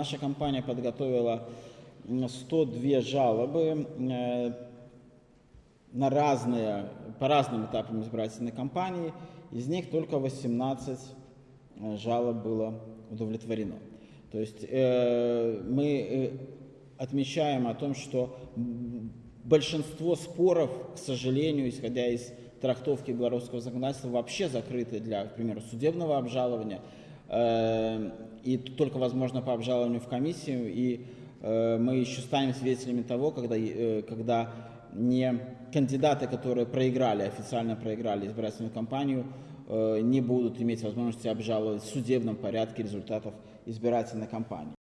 наша компания подготовила м, 102 жалобы э, на разные, по разным этапам избирательной кампании. Из них только 18 э, жалоб было удовлетворено. То есть э, мы э, отмечаем о том, что большинство споров, к сожалению, исходя из трактовки белорусского законодательства, вообще закрыты для, к примеру, судебного обжалования. Э, и только возможно по обжалованию в комиссию. И э, мы еще станем свидетелями того, когда, э, когда не кандидаты, которые проиграли, официально проиграли избирательную кампанию, э, не будут иметь возможности обжаловать в судебном порядке результатов избирательной кампании.